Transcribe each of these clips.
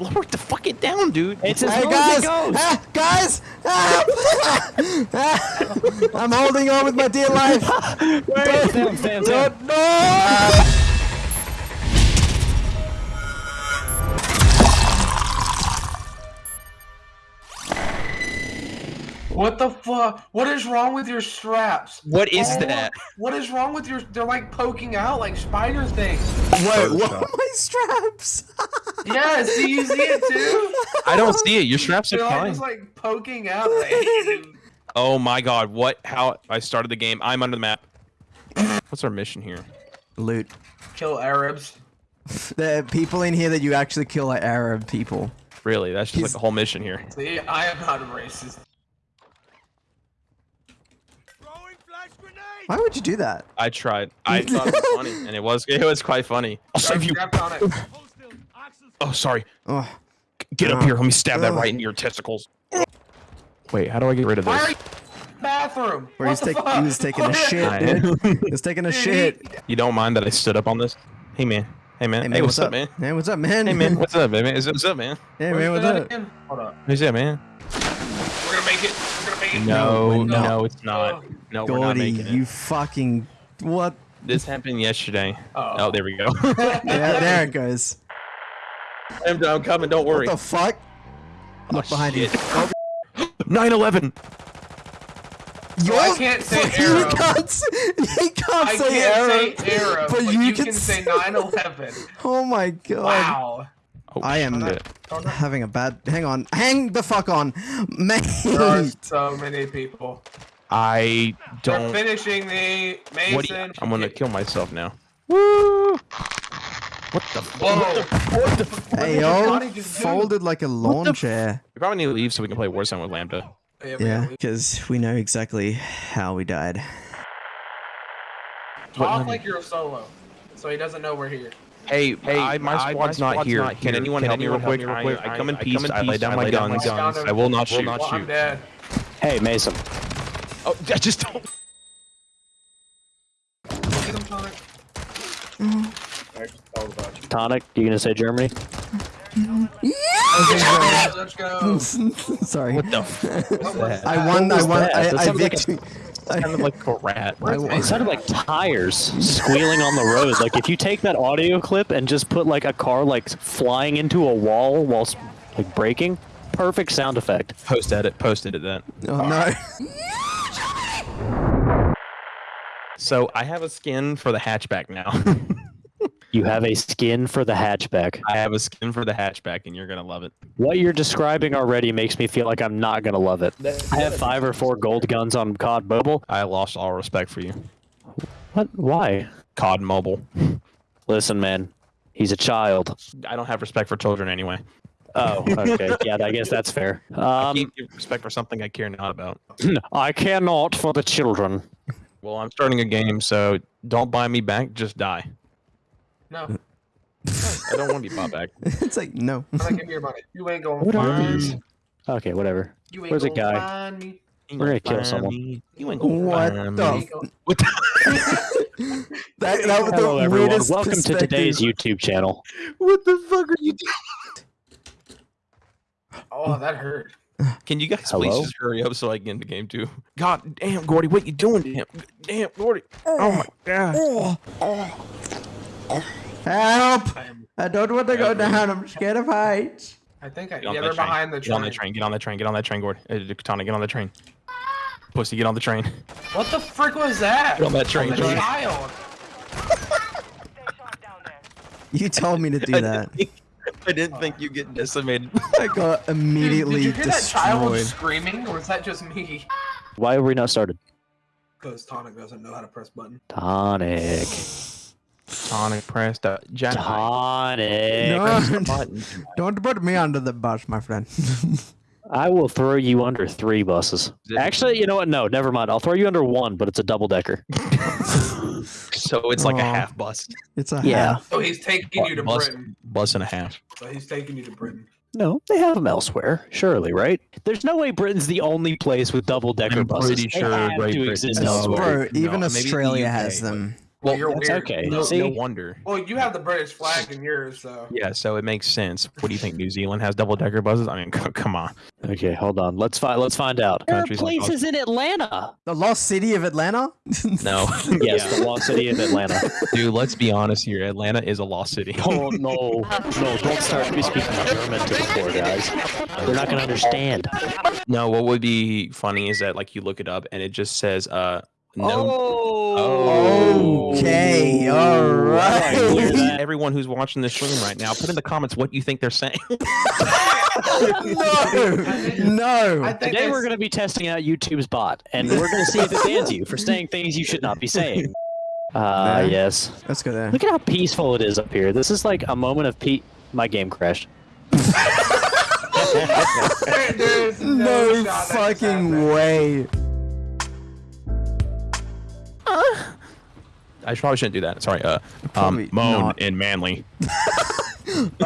lower the fuck it down, dude. It's as Hey low guys, as it goes. ah, guys, help! I'm holding on with my dear life. Wait, Sam, Sam, Sam. Don't, no! What the fuck? What is wrong with your straps? What is Oh, that? What is wrong with your? They're like poking out like spider things. Wait, what are my straps? Yes, do you see it too? I don't see it. Your straps are They're like, fine. just like poking out. Like. Oh my god, what? How? I started the game. I'm under the map. What's our mission here? Loot. Kill Arabs. There are people in here that you actually kill are Arab people. Really? That's just like He's- the whole mission here. See, I am not a racist. Why would you do that? I tried. I thought it was funny, and it was. It was quite funny. I'll save you. Strapped on it. Oh, sorry. Oh, Get up here. Let me stab that right into your testicles. Wait, how do I get rid of this? bathroom? where he's What the taking fuck? taking a shit, I dude. am. He was taking a shit. You don't mind that I stood up on this? Hey man. Hey man. Hey man, what's, up, man? Hey, what's up, man? Hey man. What's up, man? What's up, man? Hey Where's man, what's up? again? Hold up. Who's that, man? We're gonna make it. We're gonna make it. No, we're no, it's not. No, we're not making it. you fucking what? This happened yesterday. Oh. Oh, there we go. Yeah, there it goes. I'm, I'm coming. Don't worry. What the fuck? Look Oh, behind you. 9/11. So I can't say Fuck, you Arab. can't, s- you can't I say can't Arab, say Arab, but but, you you, can can, say say- 9/11. Oh my god. Wow. Oh, I am shit. having a bad. Hang on. Hang the fuck on, There are so many people. I don't. They're don't. finishing me, Mason. What do you, I'm gonna kill myself now. Woo! What the? Whoa. What the? What the Hey did yo, Johnny just do? folded like a lawn chair. we probably need to leave so we can play Warzone with Lambda. Yeah, because we know exactly how we died. Talk like you're a solo, so he doesn't know we're here. Hey, hey, I, my I- squad's, my not, here. not Can here. anyone Can help me real anyone quick? help me real quick? I, I come in I- I peace. come in I lay peace. down I my lay down my guns. guns. I will not Will shoot. not Well, I'm dead. Hey, Mason. Oh, I just don't. Get him, Sonic. Tonic, you gonna say Germany? Let's go. Sorry. What the? F- I won. I won. that? I, That I sounded like a- victory. kind of like a rat. It sounded like tires squealing on the road. Like if you take that audio clip and just put like a car like flying into a wall whilst like braking, perfect sound effect. Post edit. Post edit that. Oh no. So I have a skin for the hatchback now. You have a skin for the hatchback. I have a skin for the hatchback, and you're gonna love it. What you're describing already makes me feel like I'm not gonna love it. I have five or four gold guns on COD Mobile. I lost all respect for you. What? Why? COD Mobile. Listen, man. He's a child. I don't have respect for children anyway. Oh, okay. Yeah, I guess that's fair. I Um, can't give respect for something I care not about. I cannot for the children. Well, I'm starting a game, so don't buy me back. Just die. No, I don't want to be bought back. it's like no. I'm not giving you your money. You ain't gonna What are find these? me. Okay, whatever. You ain't Where's a guy? find me. You We're gonna kill someone. me. You ain't gonna What find the me. What the, That, that was Hello, the everyone. weirdest Welcome to today's. YouTube channel. what the fuck are you doing? Oh, that hurt. Can you guys Hello? please just hurry up so I can get into game two? God damn, Gordy, what you doing to him? Damn, Gordy. Oh my god. Oh. Help! I, am, I don't want to go down. I'm scared of heights. I think I, Get on yeah, that they're train. behind the Get on train. that train. Get on that train. Get on that train, Gordy. Uh, Katana, get on that train. Pussy, get on the train. What the frick was that? Get on that train, The child. You told me to do that. I didn't think you get decimated. I got Dude, immediately did you hear that child screaming, or was that just me? Why have we not started? Because Tonic doesn't know how to press button. Tonic. Sonic pressed the jack. Tonic. No, button. don't put me under the bus, my friend. I will throw you under three buses. Actually, you know what? No, never mind. I'll throw you under one, but it's a double decker. So it's like a half bus. it's a Yeah. half. So he's taking you to bus, Britain. bus and a half. So he's taking you to Britain. No, they have them elsewhere, surely, right? There's no way Britain's the only place with double decker I'm buses. pretty They sure have Great to exist is elsewhere. Bro, No, even maybe Australia UK, has but- them. Well, Well, you're that's weird. okay. No, See? no wonder. Well, you have the British flag in yours, so. Yeah, so it makes sense. What do you think? New Zealand has double decker buses? I mean, c- come on. Okay, hold on. Let's find. Let's find out. There are Countries like places in Atlanta. The lost city of Atlanta? No. Yes, the lost city of Atlanta. Dude, let's be honest here. Atlanta is a lost city. Oh no, no! Don't start me speaking German to the poor guys. They're not gonna understand. No, what would be funny is that like you look it up and it just says uh no Oh. Okay, all I that. everyone who's watching this stream right now, put in the comments what you think they're saying. no, I no. think Today we're going to be testing out YouTube's bot, and we're going to see if it bans you for saying things you should not be saying. Ah, Yeah. yes. Let's go there. Look at how peaceful it is up here. This is like a moment of peace. My game crashed. There- no, No shot that can fucking happen. way. I probably shouldn't do that. Sorry. Uh, um, moan not. in manly. Uh,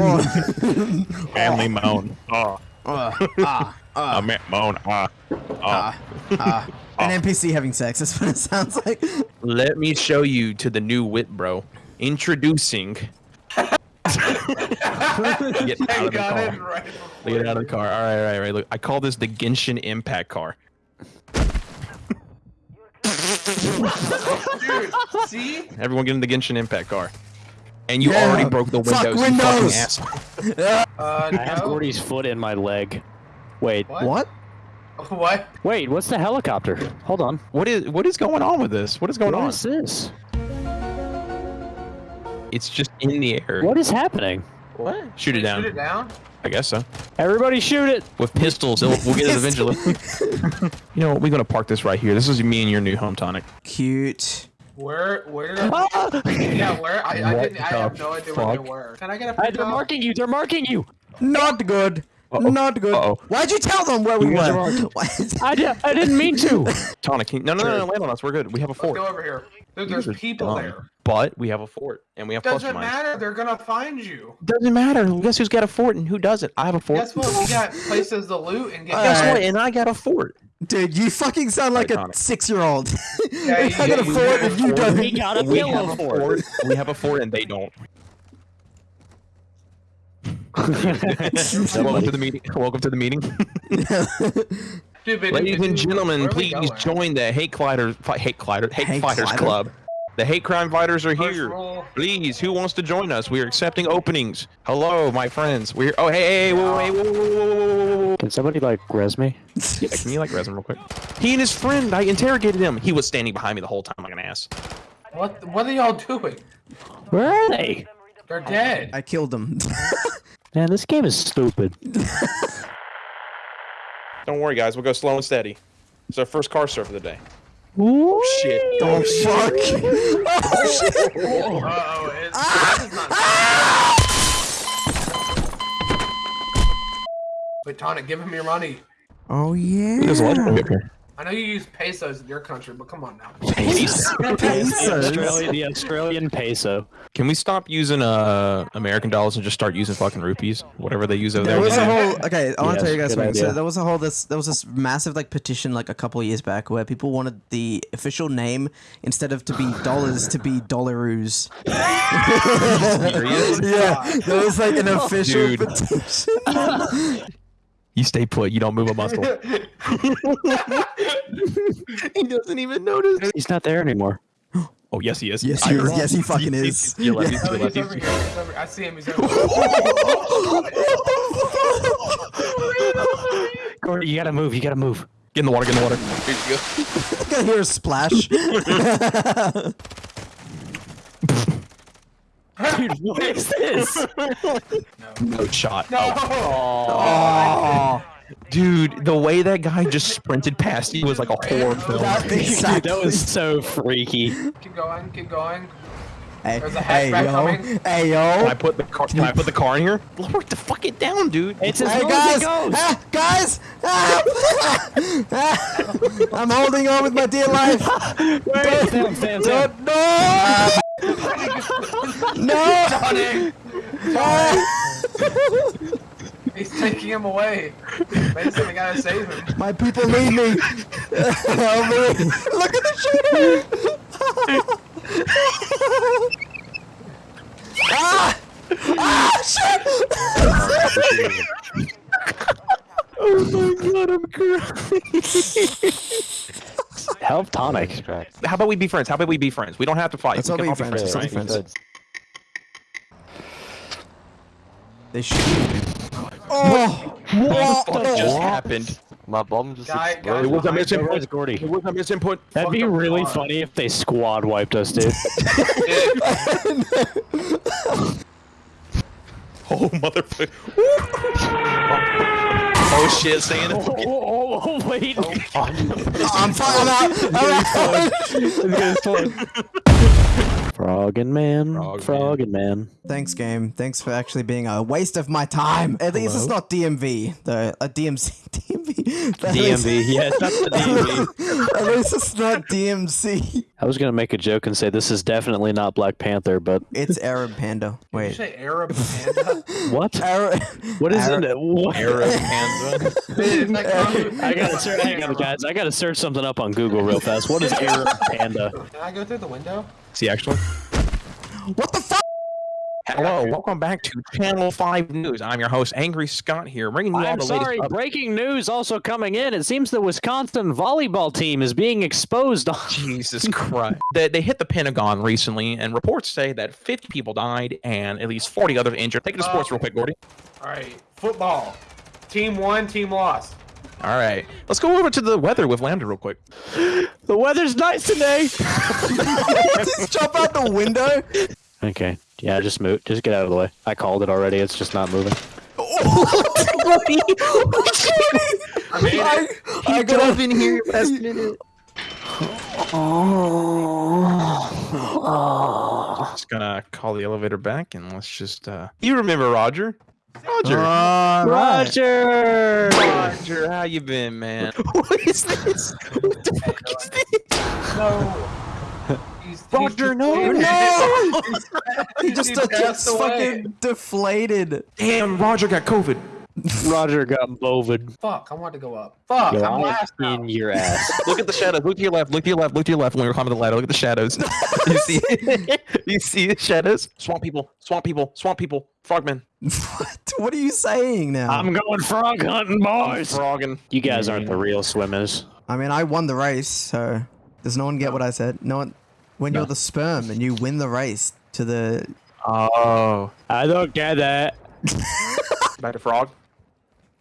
oh, Manly moan. Oh, uh, ah, uh, ma- moan. Ah. Ah, ah. An NPC having sex. That's what it sounds like. Let me show you to the new wit, bro. Introducing. Get out of the car. right Get out of the car. All right, all right, all right. Look, I call this the Genshin Impact car. Dude, see? Everyone get in the Genshin Impact car. And you Yeah. already broke the Fuck windows. you fucking windows. asshole. Uh, I have. Gordy's foot in my leg. Wait, What? What? What? wait, what's the helicopter? Hold on. What is what is going on with this? What is going What on? What is this? It's just in the air. What is happening? What? Shoot it down. Shoot it down? I guess so. Everybody shoot it! With pistols, it'll, we'll get it eventually. you know, what? we're gonna park this right here. This is me and your new home tonic. Cute. Where? Where. Ah! Yeah, where? I, I didn't. I have no idea where they were. Can I get a Hey, picture? they're marking you! They're marking you! Not good. Uh-oh. Not good. Uh-oh. Why'd you tell them where we You were? I, I didn't mean to! Tonic, no, no, no, no, land on us. We're good. We have a Let's go over here. Dude, You there's people dumb. there. But we have a fort, and we have Doesn't cluster mines. matter. They're gonna find you. Doesn't matter. Guess who's got a fort and who doesn't? I have a fort. Guess what? We got places to loot and get. Guess Alright. what? And I got a fort. Dude, you fucking sound like a six-year-old. Yeah, I got a fort and you don't. We got a We have a for fort. We have a fort, and they don't. Welcome to the meeting. Welcome to the meeting. Dude, but- Ladies and gentlemen, where are we please going? join the Hate Fighters, Hate Fighters, Hate, Hate Fighters Fighter? Club. The Hate Crime Fighters are First here. Please, who wants to join us? We are accepting openings. Hello, my friends. We're oh hey hey hey whoa, hey, whoa, whoa, whoa, whoa, whoa, whoa, whoa. Can somebody, like, res me? Yeah, can you like res him real quick? He and his friend, I interrogated him. He was standing behind me the whole time like an ass. What? What are y'all doing? Where are they? They're dead. I killed them. Man, this game is stupid. Don't worry, guys. We'll go slow and steady. It's our first car surf of the day. Oh shit. oh fuck! Oh shit! Uh-oh, it's, Ah! this is not- Wait, Tonic, give him your money. Oh yeah. There's a legendary up here. I know you use pesos in your country, but come on now. Pesos. The Australian, the Australian peso. Can we stop using uh American dollars and just start using fucking rupees? Whatever they use over There there. was a whole okay. I want Yes, to tell you guys good something. So there was a whole this there was this massive like petition like a couple years back where people wanted the official name instead of to be dollars to be dollaroos. Serious? yeah, there was like an official Dude. petition. You stay put. You don't move a muscle. he doesn't even notice. He's not there anymore. Oh yes, he is. Yes, he is. Yes, he fucking is. He's, he's, he's, he's, Oh, he's, he's he's, over here. He's over. I see him. He's over. here. Gordy, you gotta move. You gotta move. Get in the water. Get in the water. Here you go. I'm gonna hear a splash. Dude, what is this? No shot. No. oh, oh. Dude, the way that guy just sprinted past you was like a horror film. that Dude, that was so freaky. Keep going. Keep going. Hey, There's hey, yo, coming. hey, Can I put the car? Can I put the car in here? Lower the fuck it down, dude. It's as Hey low guys, as it goes. ah, guys, ah, I'm holding on with my dear life. Wait, Sam, Sam, Sam. Don't, no, no. Tonic. Ah, He's taking him away. Mason, we gotta save him. my people need me. Help me. Look at the shooter. ah! Ah! Shit! Oh my god, I'm crying. Help tonic. How about we be friends? How about we be friends? We don't have to fight. Let's We all be all friends. Let's all be friends. They shoot. Oh! What What? just happened? My bomb just Guy- exploded. It was a Where's misinput. Gordy? It was a misinput. That'd be really car. funny if they squad wiped us, dude. Oh motherfucker. oh shit, Santa. Oh, oh, oh, oh, wait. I'm fine. I'm out. I'm out. Froggin' man. Frog Froggin' man. Thanks, game. Thanks for actually being a waste of my time. At least it's not DMV, though. A DMC. DMV. At least- DMV. Yeah, that's the DMV. At least it's not DMC. I was gonna make a joke and say this is definitely not Black Panther, but It's Arab Panda. Did you Wait. say Arab panda? what? Arab. What is Arab- it? What? Arab Panda. Dude, that car- I gotta search. Hang on, guys. I gotta search something up on Google real fast. What is Arab Panda? Can I go through the window? See, actually. What the fuck? Hello, welcome back to Channel 5 News. I'm your host, Angry Scott here, bringing you all I'm the sorry. latest Breaking news also coming in. It seems the Wisconsin volleyball team is being exposed. on- Jesus Christ. they, they hit the Pentagon recently, and reports say that 50 people died and at least 40 others injured. Take it to sports real quick, Gordy. All right, football. Team won, team lost. All right. Let's go over to the weather with Lambda real quick. The weather's nice today. Just jump out the window. Okay. Yeah, just move. Just get out of the way. I called it already. It's just not moving. I made I, it. I got in here last minute. Oh. oh. Just gonna call the elevator back and let's just uh You remember Roger? Roger. All right. Roger. Roger, how you been, man? what is this? What the fuck is this? No. He's, Roger, he's no, deflated. no. He He just, passed just away. fucking deflated. Damn, Roger got COVID. Roger got bovid. Fuck, I want to go up. Fuck, Yo, I'm I last now. in your ass. Look at the shadows. Look to your left. Look to your left. Look to your left when we're climbing the ladder. Look at the shadows. you see? you see the shadows? Swamp people. Swamp people. Swamp people. Frogmen. What? What are you saying now? I'm going frog hunting, boys. Frogging. You guys aren't the real swimmers. I mean, I won the race, so does no one get what I said? No one. When you're the sperm and you win the race to the Oh. I don't get that. Back to frog.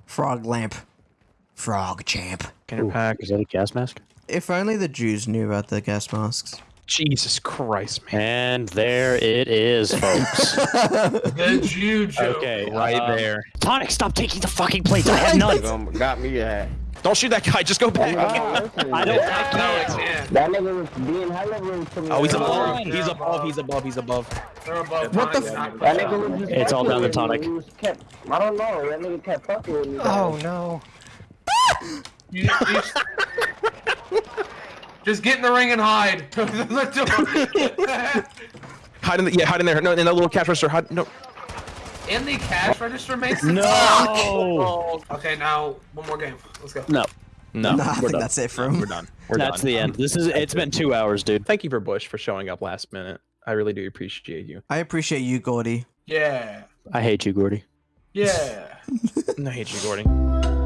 frog lamp, frog champ. Can you pack? Is that a gas mask? If only the Jews knew about the gas masks. Jesus Christ, man. And there it is, folks. The Jew joke. okay, Right um, there. Tonic, stop taking the fucking plates. I have none. Um, got me a hat. Don't shoot that guy. Just go back. I don't. I No, it's can't. That nigga was being hella rude to me. Oh, he's They're above. above. He's above. He's above. He's above. They're above What the f- That nigga was just It's all down to with tonic. Kept, I don't know. That nigga kept fucking with me. Oh no. You- you- Just get in the ring and hide. Hide in the, yeah, hide in there. No, in that little cash register. Hide, no. in the cash register, Mason? No. Okay, now one more game. Let's go. No. No. Nah, I we're think done. that's it for We're him. done. We're done. That's done. the end. This is. It's been two hours, dude. Thank you for Bush for showing up last minute. I really do appreciate you. I appreciate you, Gordy. Yeah. I hate you, Gordy. Yeah. I hate you, Gordy.